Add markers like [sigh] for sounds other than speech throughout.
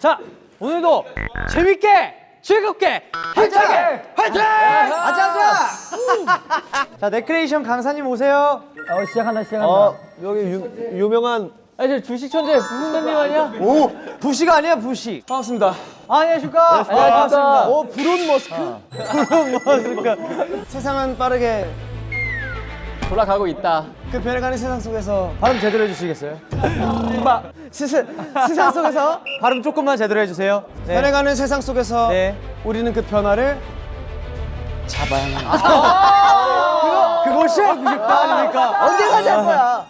자, 오늘도 재밌게, 즐겁게, 힘차게, 화이팅! 아자, 아자! 자, 레크레이션 강사님 오세요. 어, 시작한다, 시작한다. 어, 여기 유, 유명한 아, 저 주식 천재 부선님 아니야? 오 부시가 아니야 부시. 반갑습니다. 아, 안녕하십니까? 안녕하십니까? 오 브론 머스크. 브론 머스크. [laughs] 세상은 빠르게 돌아가고 있다. 그 변해가는 세상 속에서 발음 제대로 해주시겠어요? [laughs] 마, 세상, 세상 속에서 발음 조금만 제대로 해주세요. 네. 변해가는 세상 속에서 네. 우리는 그 변화를 잡아야만 한다. 그것이 90도 아닙니까? 언제까지 할 거야?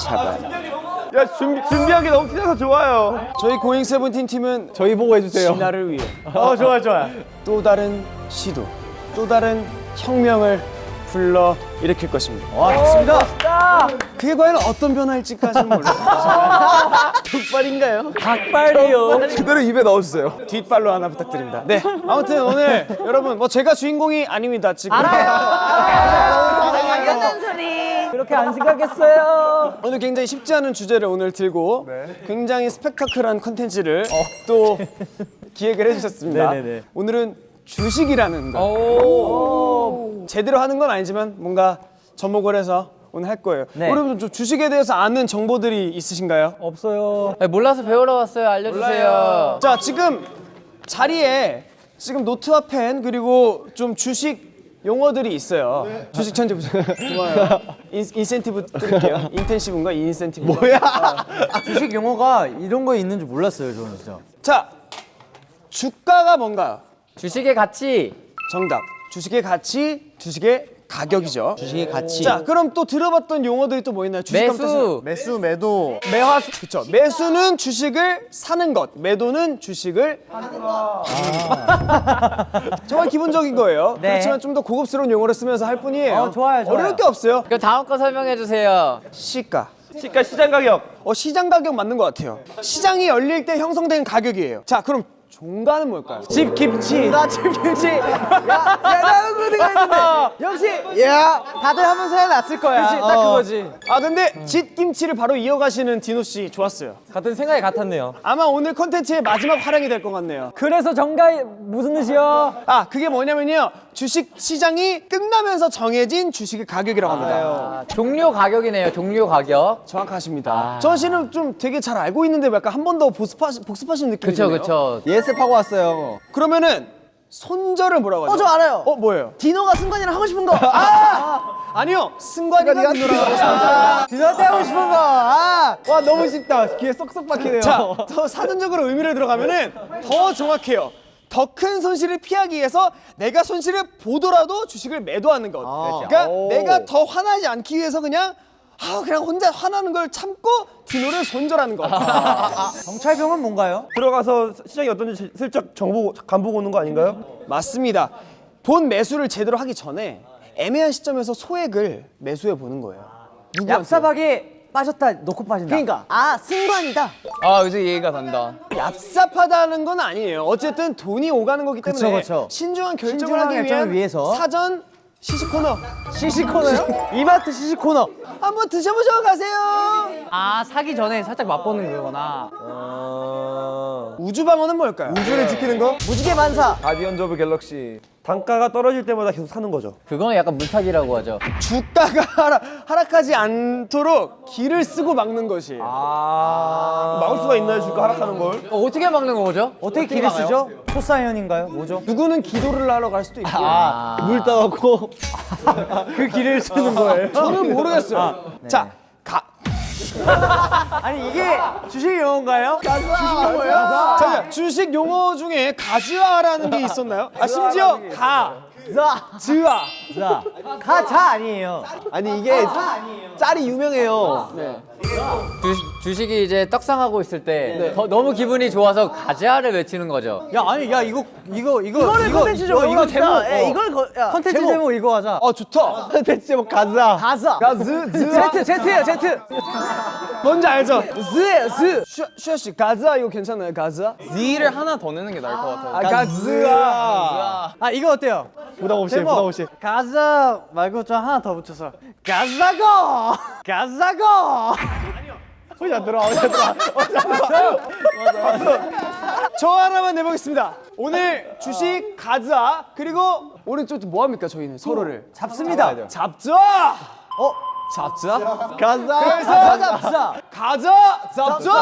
잡아야. 야 준비, 준비한 게 너무 티나서 좋아요 저희 고잉 세븐틴 팀은 저희 보고 해주세요. 진화를 위해 어, 좋아요, 좋아요. 또 다른 시도, 또 다른 혁명을 불러 일으킬 것입니다. 와, 좋습니다. 그게 과연 어떤 변화일지까지는 몰라요. 족발인가요? 닭발이요. 그대로 입에 넣어주세요. 뒷발로 하나 부탁드립니다. 네, 아무튼 오늘 여러분 뭐 제가 주인공이 아닙니다. 지금 당연한 소리. 그렇게 안 생각했어요. 오늘 굉장히 쉽지 않은 주제를 오늘 들고 굉장히 스펙타클한 컨텐츠를 또 기획을 해주셨습니다. 네네네. 오늘은 주식이라는 거. 오. 제대로 하는 건 아니지만 뭔가 접목을 해서 오늘 할 거예요. 네. 여러분 좀 주식에 대해서 아는 정보들이 있으신가요? 없어요. 몰라서 배우러 왔어요. 알려주세요. 자 지금 자리에 지금 노트와 펜 그리고 좀 주식 용어들이 있어요. 주식 천재 부장. 좋아요. [laughs] 인, 인센티브 드릴게요. intensive인가 인센티브. 뭐야? 주식 용어가 이런 거 있는 줄 몰랐어요, 저는 진짜. 자 주가가 뭔가요? 주식의 가치. 정답. 주식의 가치, 주식의 가격이죠. 주식의 가치. 자 그럼 또 들어봤던 용어들이 또 뭐 있나요? 주식 매수. 매수, 매도, 매화수. 그렇죠. 매수는 주식을 사는 것, 매도는 주식을 [laughs] 정말 기본적인 거예요. 네. 그렇지만 좀 더 고급스러운 용어를 쓰면서 할 뿐이에요. 어, 좋아요, 좋아요. 어려울 게 없어요. 그럼 다음 거 설명해 주세요. 시가. 시가 시장 가격 어 시장 가격 맞는 것 같아요. 시장이 열릴 때 형성되는 가격이에요. 자 그럼 종가는 뭘까요? 집 김치. 나 집 김치. 야, 야 나는 그 생각했는데. [laughs] 역시. 야, 다들 하면서 해놨을 거야. 그치, 딱 그거지. 아 근데 집 김치를 바로 이어가시는 디노 씨 좋았어요. 같은 생각이 같았네요. 아마 오늘 컨텐츠의 마지막 활약이 될 것 같네요. 그래서 정가이 무슨 뜻이요? 아 그게 뭐냐면요 주식 시장이 끝나면서 정해진 주식의 가격이라고 합니다. 아, 종료 가격이네요. 종료 가격. 정확하십니다. 저 씨는 좀 되게 잘 알고 있는데 약간 한 번 더 복습하시, 복습하시는 느낌이 그쵸. 그쵸. 예습하고 왔어요. 그러면은 손절을 뭐라고 하죠? 어, 저 알아요. 어 뭐예요? 디노가 승관이랑 하고 싶은 거. 아니요 승관이가 디노라고 디너트 하고 싶은 거. 아, 와 너무 쉽다 귀에 쏙쏙 박히네요 자 더 사전적으로 의미를 들어가면은 더 정확해요 더 큰 손실을 피하기 위해서 내가 손실을 보더라도 주식을 매도하는 것. 그러니까 내가 더 화나지 않기 위해서 그냥 아 그냥 혼자 화나는 걸 참고 디노를 손절하는 것. 정찰병은 뭔가요? 들어가서 시장이 어떤지 슬쩍 정보 간보고 오는 거 아닌가요? 맞습니다. 본 매수를 제대로 하기 전에 애매한 시점에서 소액을 매수해 보는 거예요. 얍삽하게 빠졌다 놓고 빠진다. 그러니까 아, 승관이다. 아 여기서 이해가 간다. 얍삽하다는 건 아니에요. 어쨌든 돈이 오가는 거기 때문에 그쵸, 그쵸. 신중한 결정을 신중한 하기 위한 위해서. 사전 시식 코너 시식 코너요? [laughs] 이마트 시식 코너. 한번 드셔보셔 가세요. 아 사기 전에 살짝 맛보는 거구나. 우주방어는 뭘까요? 우주를 지키는 거? 무지개 반사. Guardians of Galaxy 단가가 떨어질 때마다 계속 사는 거죠 그건 약간 물타기라고 하죠. 주가가 [laughs] 하락, 하락하지 않도록 기를 쓰고 막는 것이. 아 막을 수가 있나요 주가 하락하는 걸? 어, 어떻게 막는 거죠? 어떻게 길을 쓰죠? 초사연인가요? 뭐죠? 누구는 기도를 하러 갈 수도 있고. 아, 물 따갖고 [laughs] 그 길을 쓰는 거예요. 저는 모르겠어요. 자, 가. [laughs] 아니 이게 주식 용어인가요? 주식 용어예요? 자, 주식 용어 중에 가즈아라는 게 있었나요? 아 심지어 가, 즈아, 가자. 가자 아니에요. 아니 이게 짤이 유명해요. 주, 주식이 이제 떡상하고 있을 때 더- 너무 기분이 좋아서 가자를 외치는 거죠. 야 아니 야 이거 이거 이거 이거. 이거, 이거 제목 예, 어. 이걸 거, 야, 컨텐츠 제목. 제목 이거 하자. 어 좋다. 컨텐츠 제목 가자. 가자. 가즈 즈 제트 제트예요 제트. 뭔지 알죠? 즈예요 즈. 슈- 슈아 씨 가즈아 이거 괜찮아요 가즈아? Z를 하나 더 넣는 게 나을 것 같아요. 아 가즈아. 아 이거 어때요? 부담 없이 부담 없이. 가자 말고 좀 하나 더 붙여서 가자고 가자고. 소리 안 들어. 어디 안 들어. 저 하나만 내보겠습니다. 오늘 주식 가즈아 그리고 오른쪽 뭐 합니까 저희는 서로를 잡습니다. 잡자. 어 잡자? 가자. 그래서 잡자. 가자 잡자.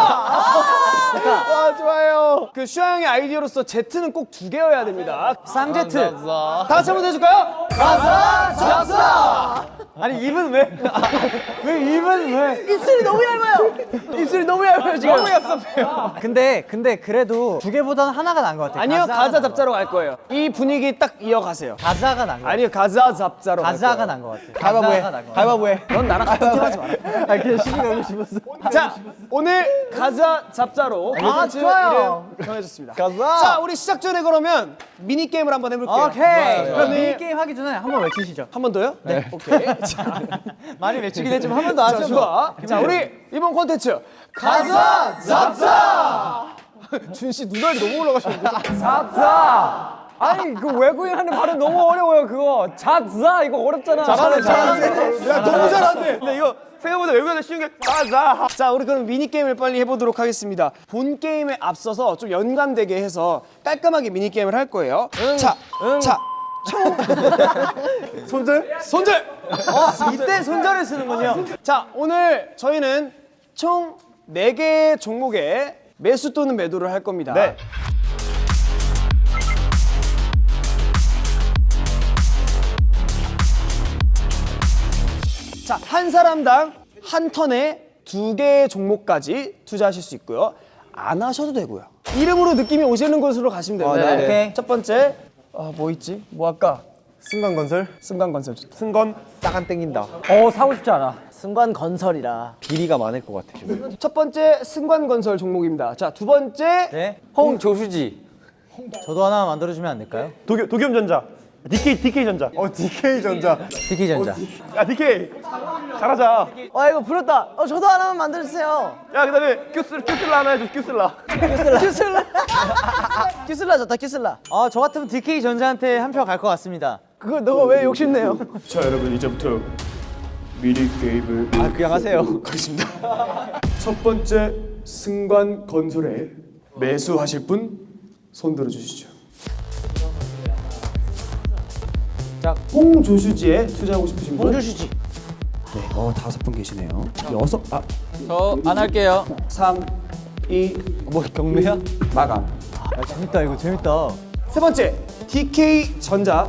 와 좋아요. 그 슈아 형의 아이디어로서 Z는 꼭 두 개여야 됩니다. 쌍제트. 다 같이 한번 해줄까요? 가자 잡자. 아니 입은 왜? [laughs] 왜 입은 왜? 입술이 너무 얇아요. 입술이 너무 얇아요 지금. 너무 얍삽해요. 근데 근데 그래도 두 개보다는 하나가 나은 것 같아요. 아니요 가자가 가자 잡자로 갈 거예요. 이 분위기 딱 이어가세요. 가자가 것 같아요. 아니요 가자 잡자로 갈 가자가. 나은 것 같아요. 가위바위보 해. 가자가 나은 것 같아요. 가위바위보 해. 넌 나랑 같은 팀 하지 마라. [laughs] 아 그냥 시기 너무 싶었어. 자 오늘 가자 잡자로 아 좋아요. 정해졌습니다. 가자. 자 우리 시작 전에 그러면 미니 게임을 한번 해볼게요. 오케이. 그럼 미니 게임 하기 전에 한번 외치시죠. 한 번 더요? 네. 오케이. 자, 많이 외치긴 했지만 한 번더 자, 하죠. 좋아. 자 우리 이번 콘텐츠 가자 잡자. [laughs] 준씨 눈알이 너무 올라가셨는데. 아니 그 외국인 하는 발음 너무 어려워요 그거. 잡자 이거 어렵잖아. 잘하네 잘하네. 야 너무 잘하네. 근데 이거 생각보다 외국에서 쉬운 게 가자. 자, 우리 그럼 미니 게임을 빨리 해보도록 하겠습니다. 본 게임에 앞서서 좀 연관되게 해서 깔끔하게 미니 게임을 할 거예요. 자, 자, [laughs] 손절? 손절. 이때 손절을 쓰는군요. 자, 오늘 저희는 총 4개의 종목에 매수 또는 매도를 할 겁니다. 네. 자, 한 사람당 한 턴에 두 개의 종목까지 투자하실 수 있고요. 안 하셔도 되고요. 이름으로 느낌이 오시는 곳으로 가시면 됩니다. 네. 오케이. 첫 번째, 아, 뭐 있지? 뭐 할까? 승관건설? 승관건설 좋다. 승건? 싹안 땡긴다. 어 사고 싶지 않아. 순간 건설이라. 비리가 많을 것 같아. 지금. 첫 번째 승관건설 종목입니다. 자, 두 번째 네. 홍조수지. 저도 하나 만들어주면 안 될까요? 도겸 도겸전자. DK DK 전자. 어 DK 전자. DK 전자. 야 DK. 잘하자. 와 이거 부럽다. 어 저도 하나만 만들어주세요. 야 그 다음에 큐슬 큐슬라 하나 해줘 큐슬라. 큐슬라. 큐슬라 [laughs] 좋다 큐슬라. 아저 같으면 DK 전자한테 한 표 갈 것 같습니다. 그거 너가 왜 욕심내요? 자 여러분 이제부터 미니 게임을 아, 그냥 하세요. 가겠습니다. 첫 번째 승관 건설에 매수하실 분 손 들어 주시죠. 자, 홍조슈지에 투자하고 싶으신 분? 홍조슈지. 네, 어 다섯 분 계시네요. 여섯, 아, 저 안 할게요. 3, 2, 뭐 경매야? 마감. 아 재밌다 이거 재밌다. 세 번째 DK 전자.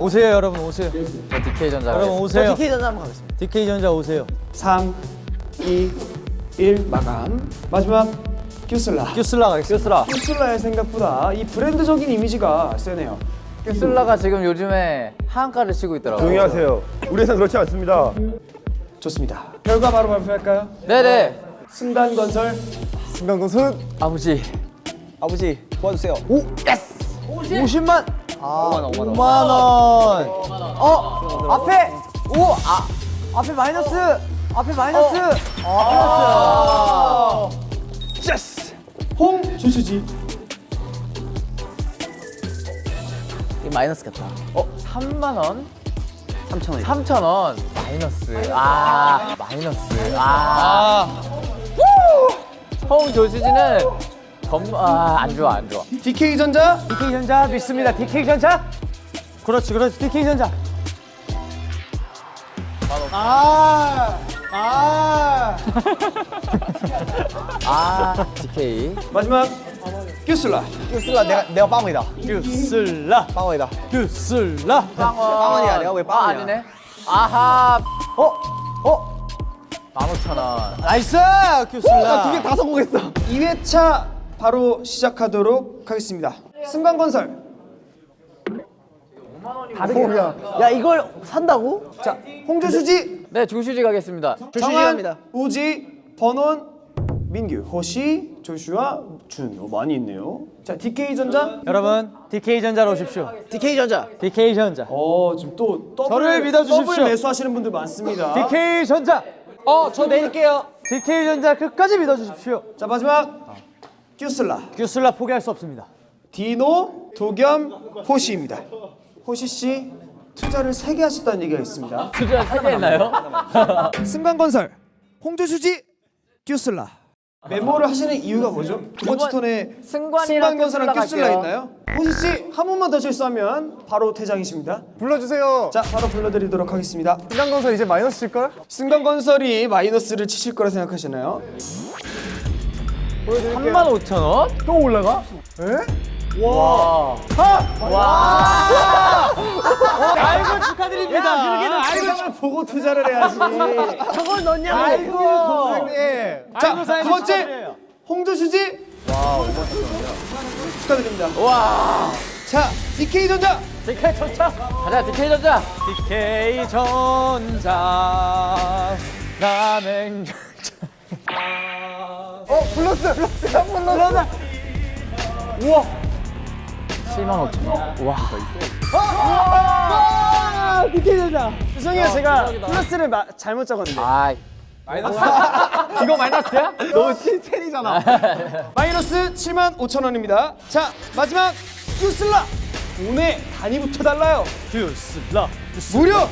오세요 여러분 오세요. 저 DK 전자. 여러분 오세요. DK 전자 한번 가겠습니다. DK 전자 오세요. 3, 2, 1 마감. 마지막 큐슬라. 큐슬라 가겠습니다. 큐슬라의 생각보다 이 브랜드적인 이미지가 세네요. 큐슬라가 지금 요즘에 하한가를 치고 있더라고요. 조용히 하세요. 우리 회사는 그렇지 않습니다. 좋습니다. 결과 바로 발표할까요? 네네. 승단건설 승관건설 아버지. 아버지 도와주세요. 50 만. 아 5만 원. 5만 원. 어 앞에 오 아 앞에 마이너스. 앞에 마이너스. 아 플러스. Yes! 홍조슈지 이 마이너스 같다. 어 3만 원? 3천 원. 3천 원. 마이너스. 아 마이너스. 아. 홍 조수지는 검아안 좋아 안 좋아. DK 전자 DK 전자 믿습니다. DK 전자. 그렇지 그렇지 DK 전자. 아. 아. [laughs] 아 DK. 마지막 큐슬라 큐슬라 내가 내가 빵원이다. 큐슬라. 빵원이다. 큐슬라. 빵원이야. 내가 왜아 빵원이야? 아니네. 아하. 어? 어? 15,000원. Nice 큐슬라. 두개 다 성공했어 2회차 바로 시작하도록 하겠습니다 승관건설 야 이걸 산다고? 자, 홍조슈지, 네, 조슈지 가겠습니다. 정한, 우지, 버논, 민규, 호시, 조슈아, 준. 어, 많이 있네요. 자, DK 전자. 여러분 DK 전자로 오십시오. DK 전자. DK 전자. 어, 지금 또 더블, 저를 믿어주십시오. 더블 매수하시는 분들 많습니다. DK 전자. 어, 저 내릴게요. DK 전자 끝까지 믿어주십시오. 자, 마지막 큐슬라. 큐슬라 포기할 수 없습니다. 디노, 도겸, 호시입니다. 호시 씨 투자를 세개 하셨다는 얘기가 있습니다. 투자 세개 했나요? 승관건설, 홍조수지, 큐슬라. 메모를 하시는 이유가 뭐죠? 두 번째 턴에 승관건설랑 갈게요. 있나요? 호시 씨 한 번만 더 실수하면 바로 퇴장이십니다. 불러주세요. 자, 바로 불러드리도록 하겠습니다. 신강건설 이제 마이너스 칠걸? 승관건설이 마이너스를 치실 거라 생각하시나요? 3만 5천 원? 또 올라가? 와. 아이고 축하드립니다. 세상을 보고 투자를 해야지. 저걸 넣냐고. 아이고. 자, 두 번째 홍조수지. 축하드립니다. 와. 자, DK 전자. DK 전자. 가자, DK 전자. DK 전자. 남행. 어 플러스 플러스 한번 넣었어. 7만 5천 원. 와. 아, DK 전자. 죄송해요, 제가 플러스를 마, 잘못 적었는데. 아이. 마이너스. [laughs] 이거 마이너스야? [laughs] 너 틴텐이잖아. [laughs] 마이너스 7만 5천 원입니다. 자, 마지막 큐슬라. 돈의 단위부터 달라요. 규슬라. 무려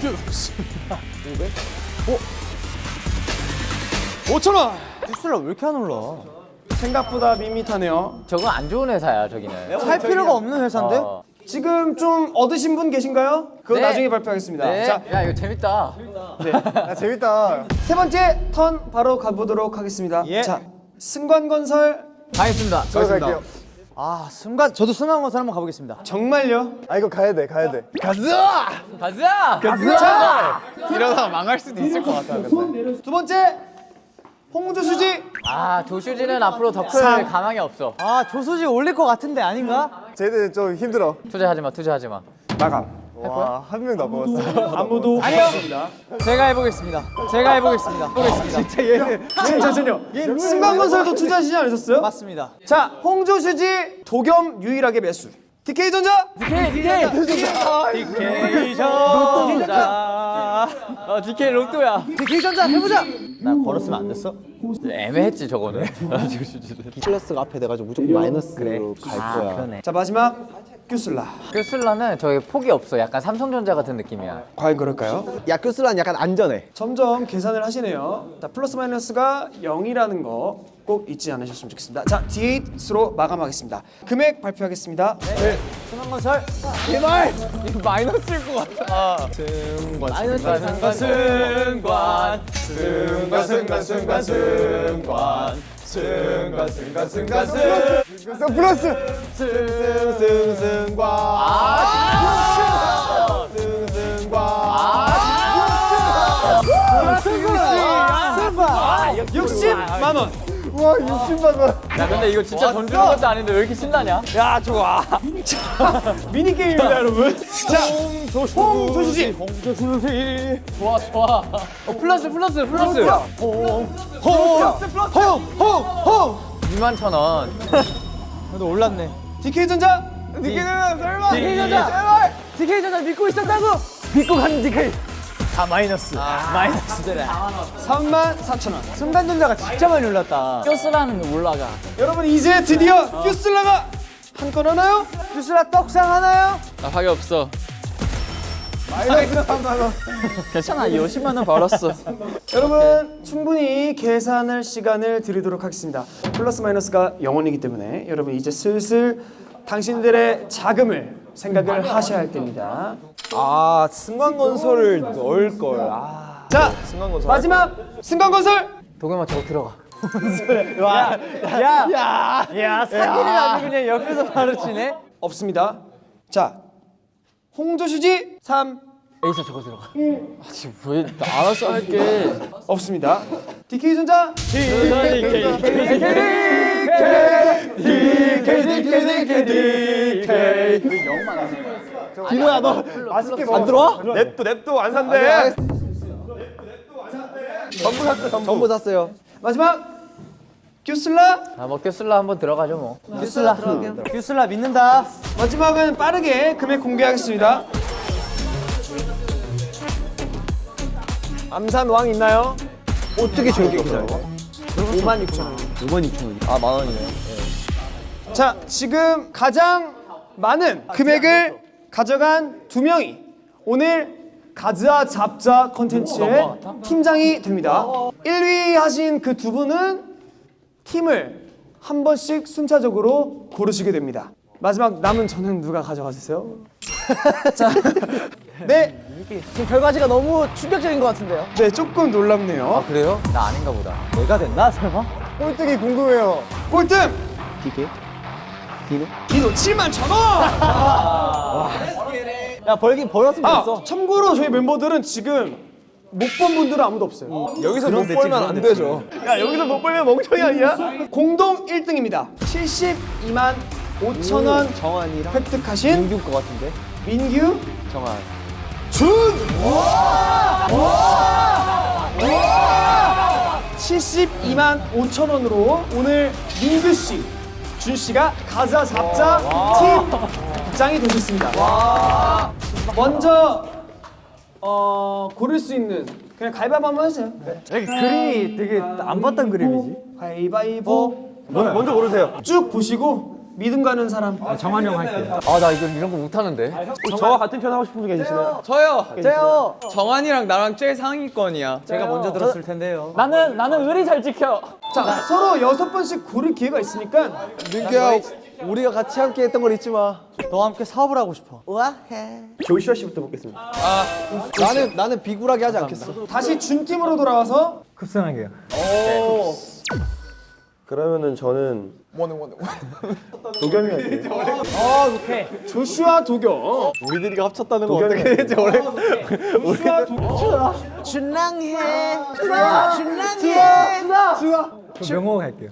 5천 원. 규슬라 왜 이렇게 안 올라? 생각보다 밋밋하네요. 저건 안 좋은 회사야, 저기는. 살 필요가 없는 회사인데? 어. 지금 좀 얻으신 분 계신가요? 그거 네. 나중에 발표하겠습니다. 네. 자, 야, 이거 재밌다. 야 재밌다. 세 번째 턴 바로 가보도록 하겠습니다. 예. 자, 승관건설 가겠습니다. 저 갈게요. 아 순간 저도 순간 건설 한번 가보겠습니다. 정말요? 아 이거 가야 돼 가야 돼. 가자! 이러다 망할 수도 있을 것 같아. 근데. 두 번째 홍조수지. 아, 조슈지는 앞으로 더클 삼. 가망이 없어. 아 조수지 올릴 것 같은데 아닌가? 쟤는 좀 힘들어. 투자하지 마, 투자하지 마. 마감. 와한 명도 안 먹었어. 아무도 없습니다. 제가 해보겠습니다. 제가 해보겠습니다. 해보겠습니다. 진짜 얘는 잠시만요. 승관건설도 투자하시지 않으셨어요? 맞습니다. 자, 홍조수지 도겸 유일하게 매수. DK 전자. DK, DK! DK 전자. 어, DK 로또야. DK 전자 해보자. 나 걸었으면 안 됐어? 애매했지, 저거는. [laughs] 플러스가 앞에 돼가지고 무조건 마이너스로 갈 거야. 자, 마지막 큐슬라. 큐슬라는 저기 폭이 없어. 약간 삼성전자 같은 느낌이야. 과연 그럴까요? 야 큐슬라는 약간 안전해. 점점 계산을 하시네요. 자, 플러스 마이너스가 0이라는 거 꼭 잊지 않으셨으면 좋겠습니다. 자, D8으로 마감하겠습니다. 금액 발표하겠습니다. 순환건설. 승관, 승관. 승관 승관 승관 승관 승관 승관 승관 승 플러스 승승승관 아, 60만 원. 와 60만 원. 야, 근데 이거 진짜 돈 주는 것도 아닌데 왜 이렇게 신나냐? 야, 좋아. [laughs] 미니 게임입니다, 여러분. 자, 홍조수지. 좋아, 좋아. 어, 플러스, 플러스, 플러스. 홍홍홍 2만 천 원. 그래도 올랐네. DK 전자. 니게는 설마. DK 전자. DK 전자 믿고 있었다고. 믿고 가는 DK. 다 마이너스. 마이너스 되네. 3만 4천 원. 순간 전자가 진짜 많이 올랐다. 껴쓰라는 올라가. 여러분 이제 드디어 큐슬라가 한 건 하나요? 주스라 떡상 하나요? 나 화가 없어. 마이너스 3만 원. 괜찮아, 50만 원 벌었어. 여러분 충분히 계산할 시간을 드리도록 하겠습니다. 플러스 마이너스가 0원이기 때문에 여러분 이제 슬슬 당신들의 자금을 생각을 하셔야 할 때입니다. 아 승관건설을 넣을 걸. 아 자 승관건설. 마지막 승관건설 도겸아 저거 들어가. 야, 야, 야, 사기를 아주 그냥 옆에서 바로 치네. 없습니다. 자 홍조슈지 3 에이사 저거 들어가. 아, 지금 왜 알아서 할게. 없습니다. DK 전자 디노야 너 맛있게 안 들어와? 냅도 냅도 안 산대. 전부 샀어 전부. 전부 샀어요. 마지막 큐슬라 아, 뭐 큐슬라 한번 들어가죠 뭐. 큐슬라 큐슬라 믿는다 마지막은 빠르게 금액 공개하겠습니다. 암산 왕 있나요? 어떻게 저렇게 없어요? 5만 6천 원. 5만 6천 원. 아, 만 원이네. 자, 지금 가장 많은 금액을 가져간 두 명이 오늘 가즈아 잡자 컨텐츠의 팀장이 됩니다. 1위 하신 그 두 분은 팀을 한 번씩 순차적으로 고르시게 됩니다. 마지막 남은 저는 누가 가져가 주세요? [laughs] 자, 네, 지금 결과지가 너무 충격적인 것 같은데요 네 조금 놀랍네요. 그래요? 나 아닌가 보다. 내가 됐나 설마? 꼴등이 궁금해요. 꼴등 디게? 디노? 디노 7만 천 원. [laughs] 야 벌긴 벌었으면 아, 됐어 참고로 저희 멤버들은 지금 못 본 분들은 아무도 없어요. 여기서 못 벌면 안 되죠. 야 여기서 못 벌면 멍청이 아니야? 공동 1등입니다. 72만 5천 원 정한이랑 획득하신 민규 거 같은데? 민규 정한. 준. 72만 5천 원으로 오늘 민규 씨, 준 씨가 가자 잡자 팀장이 되셨습니다. 먼저 어, 고를 수 있는 그냥 가위바위보 한번 해주세요. 그림이 되게 안 봤던 그림이지 가위바위보 먼저, 먼저 고르세요. 쭉 보시고 믿음 가는 사람. 정한이 형 할게요 아, 나 이거 이런 거 못하는데. 혹시 저와 같은 편 하고 싶은 분 계시나요? 저요. 제요 정한이랑 나랑 제일 상위권이야. 제가 먼저 들었을 텐데요 나는 나는 의리 잘 지켜. 자 서로 여섯 번씩 고를 기회가 있으니까 민규야, 우리가 같이 함께 했던 걸 잊지 마. 너와 함께 사업을 하고 싶어 조슈아 씨부터 먹겠습니다. 나는 나는 비굴하게 하지 않겠어. 다시 준 팀으로 돌아와서 급선하게요 그러면은 저는 뭐는 뭐는 도겸이 할게요. 조슈아 도겸. 우리들이가 합쳤다는 거 어떻게 되지? 원래 [laughs] 조슈아 도겸. 준랑해. 준랑해. 명호 할게요.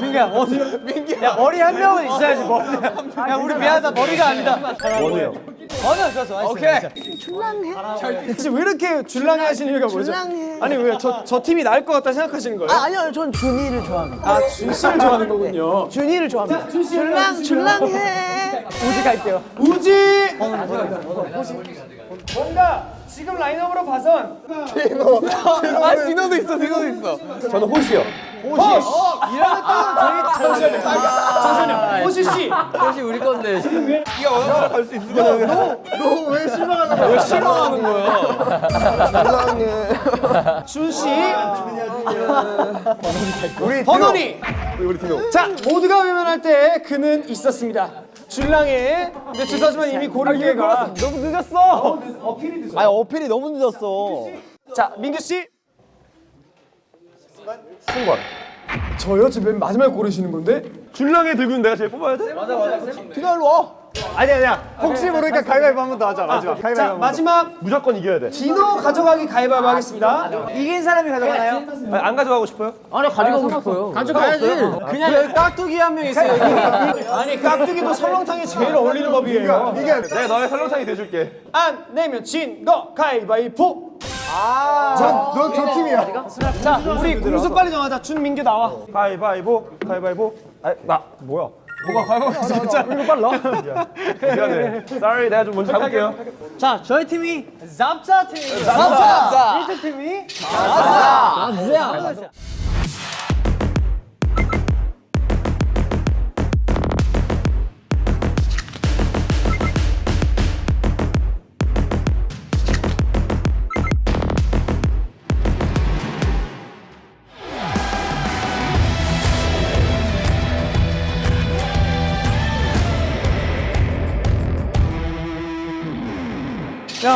민규야 어디 민규야. 야 머리 한 명은 있어야지 머리. 야 우리 미안하다. 머리가 아니다. 원우요. 어느 좋았어 오케이 대체 왜 이렇게 줄랑해 하시는 이유가 뭐죠? 아니 왜 저 저 팀이 나을 것 같다 생각하시는 거예요? 아, 아니요 전 준이를 좋아합니다 아, 준 씨를 좋아하는 거군요. 준이를 좋아합니다 줄랑 줄랑해 우지 갈게요 우지. 뭔가 지금 라인업으로 봐선 아 디노도 있어, 디노도 있어. 저는 호시요. 잠시만요. 호시 씨. 혹시 우리 건데. 네가 원하는 갈수 있을 거야. 준 씨. 우리 번원이. 우리 디노. 자, 모두가 외면할 때 그는 있었습니다. 줄랑해. 근데 죄송하지만 이미 고를 기회가 너무 늦었어 아니 어필이 너무 늦었어. 자, 민규 씨. 승관. 저요? 지금 맨 마지막에 고르시는 건데? 줄랑에 들고 있는 내가 제일 뽑아야 돼? 디노 일로 와. 아니 아니야. 혹시 모르니까 가위바위보 한 번 더 하자. 마지막. 자, 마지막 무조건 이겨야 돼. 디노 가져가기 가위바위보 하겠습니다. 이긴 사람이 가져가나요? 아니, 안 가져가고 싶어요? 아니 가져가고 싶어요. 가져가야지 그냥 여기 깍두기 한 명 있어요 여기 아니 깍두기도 설렁탕에 제일 어울리는 법이에요. 내가 너의 설렁탕이 돼줄게. 안 내면 진거 가위바위보. 넌저 팀이야. 자, 우리 공수 빨리 정하자. 준민규 나와. 가위바위보, 가위바위보. 아, 나 뭐야? 뭐가 가위바위보 진짜? 이거 빨라. 미안해. Sorry, 내가 좀 먼저 가볼게요. 자 저희 팀이 잡자 팀입니다 잡자 1등 팀이 잡자 잡자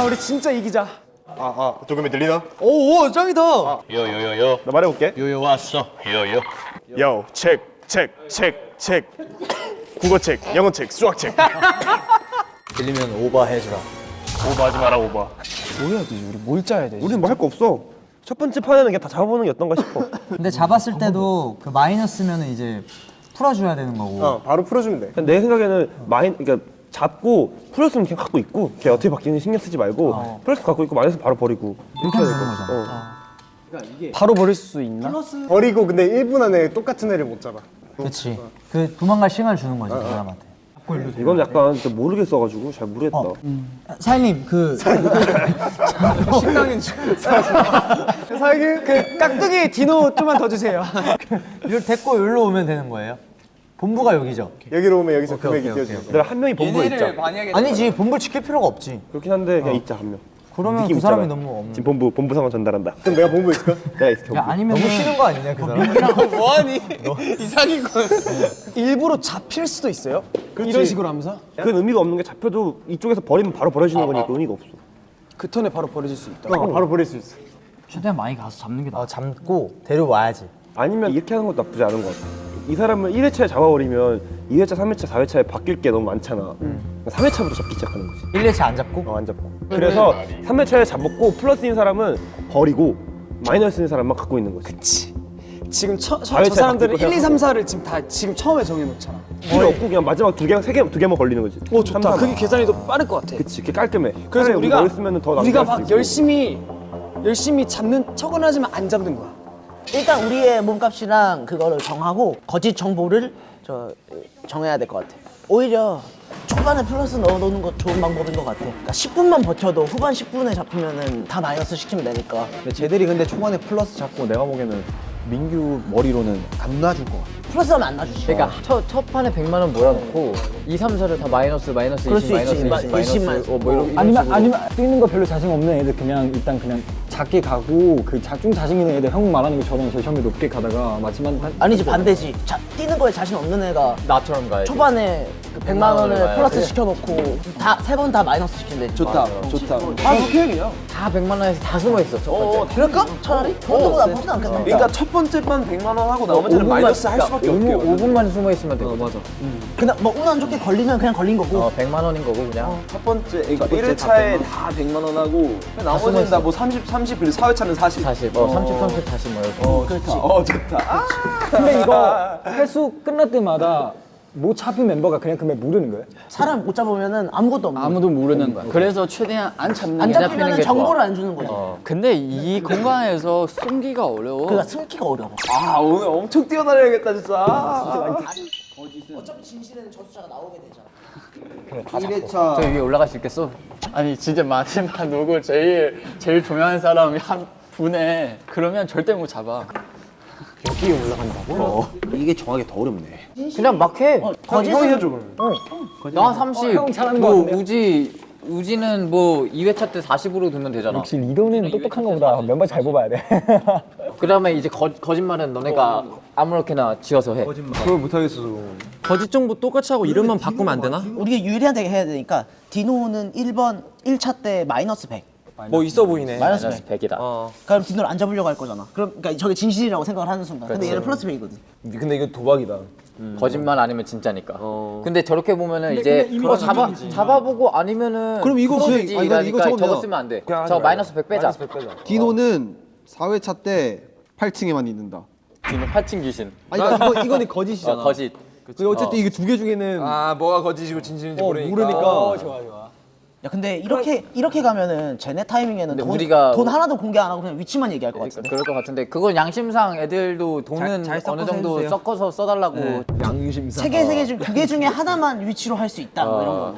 우리 진짜 이기자. 아, 아, 조금이 들리나? 오오 짱이다 나 말해볼게. 요요 왔어. 요요. 요, 책, 책, 책, 책. 국어책, 영어책, 수학책. 들리면 오버해주라 오버하지 마라, 오버. 뭐 해야 되지? 우리 뭘 짜야 되지? 우리는 뭐할 거 없어. 첫 번째 판에는 그냥 다 잡아보는 게 어떤가 싶어. [laughs] 근데 잡았을 때도 그 마이너스면은 이제 풀어줘야 되는 거고. 어 바로 풀어주면 돼내 생각에는 마인 그러니까 잡고 플러스는 그냥 갖고 있고 걔 어떻게 바뀌는지 신경 쓰지 말고 플러스 갖고 있고 마이너스 바로 버리고 이렇게 해야 될 것 같아. 어. 바로 버릴 수 있나? 버리고 근데 1분 안에 똑같은 애를 못 잡아 그렇지. 그 도망갈 시간을 주는 거지 그 사람한테. 이건 약간 진짜 모르겠어가지고 잘 모르겠다. 사장님 그 사장님 그 깍두기 디노 좀만 더 주세요. 이걸 데리고 여기로 오면 되는 거예요? 본부가 여기죠? 여기로 오면 여기서 금액이 띄워져 내가 한 명이 본부에 있자. 아니지 본부 지킬 필요가 없지. 그렇긴 한데 그냥 있자 한 명. 그러면 두 사람이 있잖아. 너무 없는. 지금 본부 본부 상황 전달한다. 그럼 내가 본부에 있을까? [laughs] 내가 있을게. 야 아니면 너무 싫은 거 아니냐 그 사람? [laughs] 뭐하니? [laughs] 이상인 거. 일부러 잡힐 수도 있어요. 이런 식으로 하면서 그건 의미가 없는 게 잡혀도 이쪽에서 버리면 바로 버려지는 거니까 의미가 없어. 그 턴에 바로 버려질 수 있다. 어, 바로 버릴 수 있어 최대한 많이 가서 잡는 게 나. 어 잡고 데려와야지. 아니면 이렇게 하는 것도 나쁘지 않은 것 같아. 이 사람을 1회차에 잡아버리면 2회차, 3회차, 4회차에 바뀔 게 너무 많잖아. 3회차부터 잡기 시작하는 거지. 1회차 안 잡고? 어, 안 잡고. 그래서 3회차에 잡았고 플러스인 사람은 버리고 마이너스인 사람만 갖고 있는 거지. 지금 처, 저, 저 사람들은 바뀌고 1, 2, 3, 4를 지금 다 지금 처음에 정해놓잖아. 필요 없고 그냥 마지막 두 개, 세 개, 두 개만 걸리는 거지. 오 좋다. 삼, 사. 그게 계산이 더 빠를 것 같아. 그치, 그게 깔끔해. 그래서 우리가 우리가 막. 열심히 열심히 잡는 척은 하지만 안 잡는 거야. 일단 우리의 몸값이랑 그거를 정하고 거짓 정보를 저 정해야 될 것 같아. 오히려 초반에 플러스 넣어놓는 거 좋은 방법인 것 같아. 그러니까 10분만 버텨도 후반 10분에 잡히면은 다 마이너스 시키면 되니까. 근데 쟤들이 근데 초반에 플러스 잡고 내가 보기에는 민규 머리로는 안 놔줄 것 같아 플러스 하면 안 놔주지. 그러니까 첫, 첫 판에 100만 원 몰아놓고 2, 3, 4를 다 마이너스 마이너스 그럴 20수 마이너스 있지. 20 마이너스 20만. 어, 뭐 이런 이런 아니면 식으로. 아니면 뛰는 거 별로 자신 없는 애들 그냥 일단 그냥 작게 가고 그좀 자신 있는 애들 형 말하는 것처럼 제일 처음에 높게 가다가 마지막 한 아니지 반대지. 자, 뛰는 거에 자신 없는 애가 나처럼 가야지 초반에 그 100만 원을 원을 플러스 봐야지. 시켜놓고 다 세 번 다 마이너스 시킨대. 좋다, 좋다. 다 100만 원에서 다 숨어있어 첫 번째 그럴까? 차라리? 그것도 나쁘진 않겠다. 그러니까 첫 번째 판 100만 원 하고 나머지는 마이너스 할 수밖에 없게. 5분만 숨어있으면 되거든 맞아 그냥 뭐 운 안 좋게 걸리면 그냥 걸린 거고. 어 100만 원인 거고 그냥 첫 번째, 그러니까 1회차에 다 100만 원 하고 나머지는 다 뭐 30, 30, 그리고 4회차는 40. 40, 어, 30, 30 다시 뭐 이렇게 어, 좋다. 어, 좋다. 아, 근데 이거 [laughs] 회수 끝날 때마다 못 잡힌 멤버가 그냥 그날 모르는 거예요? 사람 못 잡으면은 아무것도 없는. 아무도 모르는 거야 그래서 최대한 안 잡는 안게 잡히는 잡히면 게 정보를 안 주는 거지. 근데 이 공간에서 숨기가 어려워. 그러니까 숨기가 어려워. 아, 오늘 엄청 뛰어다녀야겠다, 진짜. 어차피 진실에는 저수자가 나오게 되잖아. 저 위에 올라갈 수 있겠어? 아니 진짜 마지막 누구 제일 제일 중요한 사람이 한 분에 그러면 절대 못 잡아. 이게 정하기 더 어렵네. 그냥 막해. 거짓은 해줘 그러면. 나 30, 형 잘하는 거 뭐? 우지 우지는 뭐 2회차 때 40으로 두면 되잖아. 역시 리더는 똑똑한 거보다 멤버 잘 뽑아야 돼. [laughs] 그 다음에 이제 거, 거짓말은 너네가 아무렇게나 지어서 해. 그걸 못하겠어 거짓 정보 똑같이 하고 이름만 바꾸면 안 되나? 우리가 유리하게 해야 되니까 디노는 1번 1차 때 마이너스 100. 뭐 있어 보이네. 마이너스 마이너스 100. 100이다. 그럼 디노를 안 잡으려고 할 거잖아. 그럼 그러니까 저게 진실이라고 생각을 하는 순간. 근데 얘는 플러스 100이거든. 근데 이거 도박이다. 거짓말 아니면 진짜니까. 근데 저렇게 보면은 이제 어, 잡아, 잡아보고 아니면은 그럼 이거 풀어주지 아니, 나 이거 이러니까 적으면 저거 되나? 쓰면 안돼. 그냥 하지 저 말자. 마이너스 100 빼자. 디노는 4회차 때 8층에만 있는다. 지금 8층 귀신. 아니 그러니까 이거, 이거는 [laughs] 거짓이잖아. 어, 거짓. 근데 어쨌든 이게 두 개 중에는 아, 뭐가 거짓이고 진실인지 어, 모르니까. 모르니까 야 근데 이렇게 이렇게 가면은 쟤네 타이밍에는 돈, 우리가- 돈 하나도 공개 안 하고 그냥 위치만 얘기할 것 같은데. 그럴 것 같은데 그건 양심상 애들도 돈은 잘 섞어서 어느 정도 해주세요. 섞어서 써달라고 양심상 세개 세 개 중 두 개 중에 하나만 위치로 할 수 있다. 뭐 이런 거.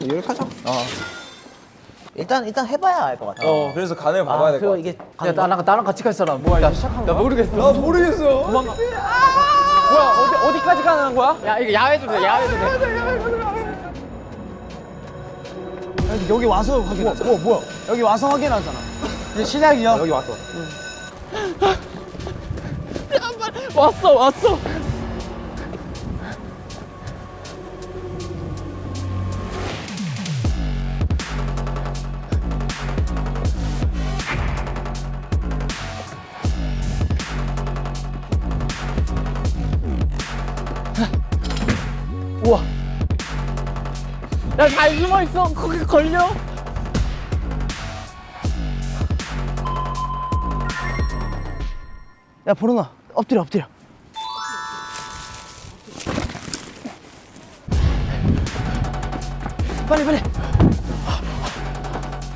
이렇게 하자 일단 일단 해봐야 알 것 같아. 어, 그래서 간을 봐봐야 아, 될것 같아. 이게 야 나랑 나랑 같이 갈 사람 뭐야 시작한 거야? 나 모르겠어 나 모르겠어. 뭐야 어디 어디까지 가는 거야? 야 이거 야외도 돼 야외도 돼 여기 와서 확인하자. 뭐 뭐 야? 여기 와서 확인하잖아. 이제 시작이야. 여기 왔어 왔어 왔어. 나잘 숨어있어. 거기 걸려. 야 보로나 엎드려 엎드려. 빨리 빨리.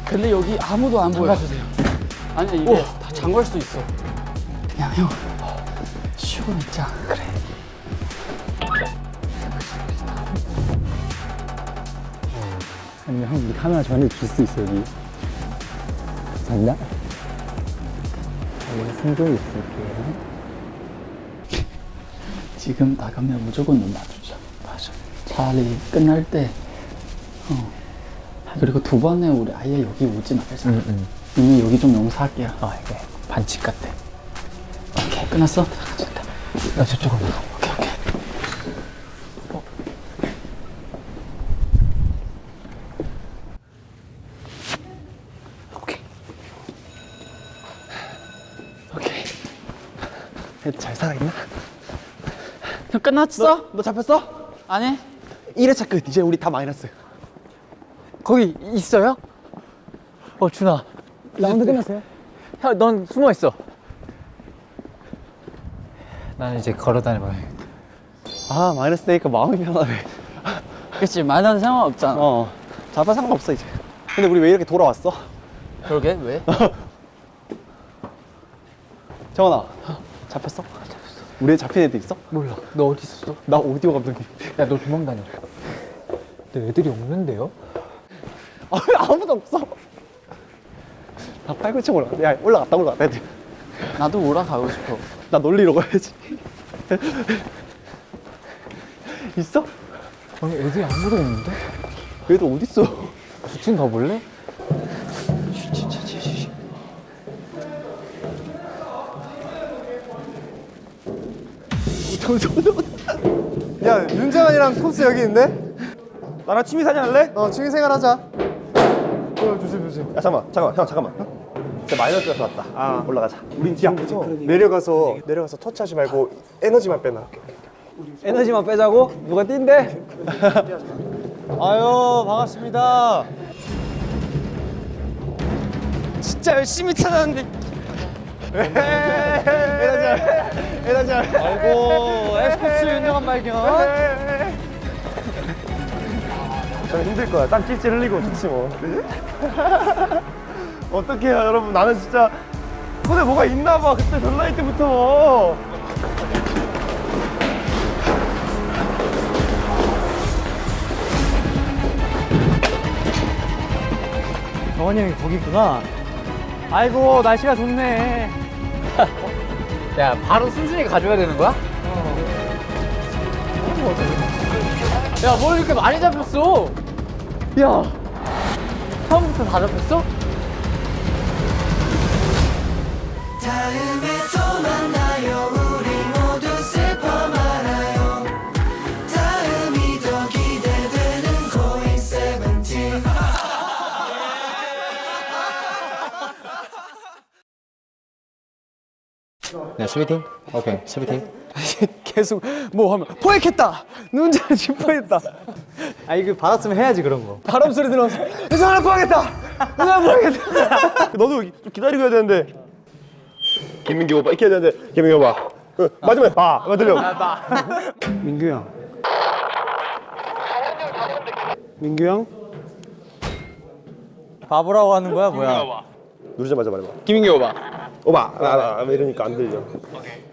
근데 여기 아무도 안 보여. 주세요. 아니 이게 오. 다 잠글 수 있어. 그냥 형. 쉬고 있자 아니면 형 우리 카메라 저한테 줄수 있어 여기 감사합니다 여기 승종이 있을게요 지금 나가면 무조건 눈 맞추자. 맞아. 차라리 끝날 때. 어. 그리고 두 번에 우리 아예 여기 오지 말자. 이미 여기 좀 용서할게요. 아 이게 반칙 같아. 오케이 끝났어. 들어가자. 나 저쪽으로. 오케이 오케이. 애들 잘 살아있나? 형 끝났어? 너 잡혔어? 아니 1회차 끝. 이제 우리 다 마이너스. 거기 있어요? 어 준아 라운드 끝났어요? 형 넌 숨어 있어 나는 이제 걸어 다녀봐야 아 마이너스 되니까 마음이 편하네. 그치 말하는 상관없잖아. 어. 잡아 상관없어 이제. 근데 우리 왜 이렇게 돌아왔어? 그러게 왜? [laughs] 정원아. 잡혔어? 우리 잡힌 애들 있어? 몰라 너 어디 있었어? 나 오디오 감독님. 야 너 도망 다녀 근데 애들이 없는데요? 아, 왜 아무도 없어. 다 팔굽혀 올라. 야 올라갔다 올라갔다 애들. 나도 올라가고 싶어. 나 놀리러 가야지. 있어? 아니 애들이 아무도 없는데? 어디 있어? 두팀 가볼래? 야 윤정환이랑 콥스 여기 있는데? 나랑 취미사진 할래? 어 취미생활 하자 야 잠깐만 잠깐만 형 잠깐만 진짜 마이너스에서 왔다 아 올라가자 우린 지금부터 내려가서 내려가서 터치하지 말고 에너지만 빼놔 에너지만 빼자고? 누가 뛴대? 아유 반갑습니다 진짜 열심히 찾았는데. 아이고 에스쿱스 윤정환 발견 저는 힘들 거야 땀 찔찔 흘리고 좋지 뭐 어떡해요 여러분 나는 진짜 손에 뭐가 있나 봐 그때 전라이 때부터 정환이 형이 거기 있구나. 아이고 날씨가 좋네 야 바로 순순히 가져야 되는 거야? 야뭘 이렇게 많이 잡혔어? 야 처음부터 다 잡혔어? 네 수비팀? 오케이 수비팀 [laughs] 계속 뭐 하면 포획했다. 눈잘 짚어했다. 아 이거 받았으면 해야지 그런 거 바람 소리 들어서 하나 포획했다. 하나 포획했다. [laughs] 너도 좀 기다리고 해야 되는데 김민기 오빠 이렇게 해야 되는데 김민기 오빠 그, 마지막에 봐 봐, 들려 민규 형. 민규 형? 바보라고 하는 거야 뭐야 누르자마자 말해봐 김인기 오빠. 오바 아, 아, 아, 이러니까 안 들려 오케이.